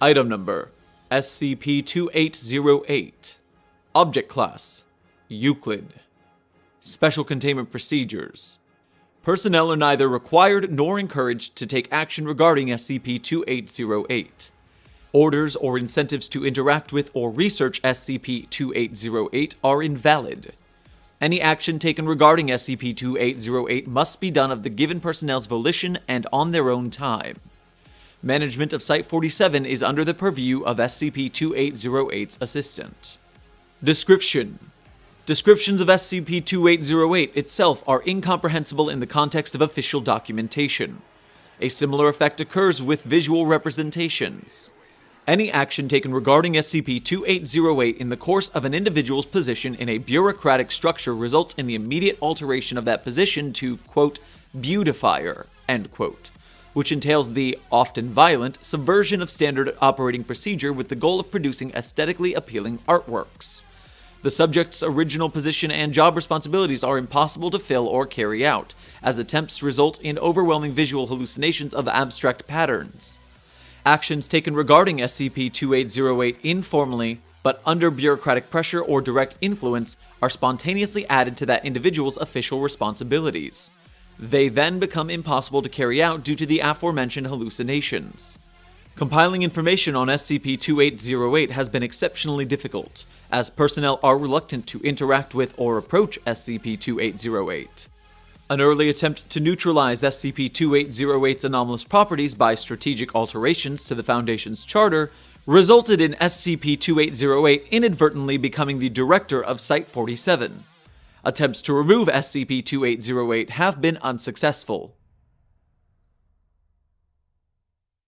Item Number SCP-2808 Object Class Euclid Special Containment Procedures Personnel are neither required nor encouraged to take action regarding SCP-2808. Orders or incentives to interact with or research SCP-2808 are invalid. Any action taken regarding SCP-2808 must be done of the given personnel's volition and on their own time. Management of Site-47 is under the purview of SCP-2808's assistant. Description Descriptions of SCP-2808 itself are incomprehensible in the context of official documentation. A similar effect occurs with visual representations. Any action taken regarding SCP-2808 in the course of an individual's position in a bureaucratic structure results in the immediate alteration of that position to, quote, beautifier, end quote, which entails the, often violent, subversion of standard operating procedure with the goal of producing aesthetically appealing artworks. The subject's original position and job responsibilities are impossible to fill or carry out, as attempts result in overwhelming visual hallucinations of abstract patterns. Actions taken regarding SCP-2808 informally, but under bureaucratic pressure or direct influence, are spontaneously added to that individual's official responsibilities. They then become impossible to carry out due to the aforementioned hallucinations. Compiling information on SCP-2808 has been exceptionally difficult, as personnel are reluctant to interact with or approach SCP-2808. An early attempt to neutralize SCP-2808's anomalous properties by strategic alterations to the Foundation's charter resulted in SCP-2808 inadvertently becoming the director of Site-47. Attempts to remove SCP-2808 have been unsuccessful.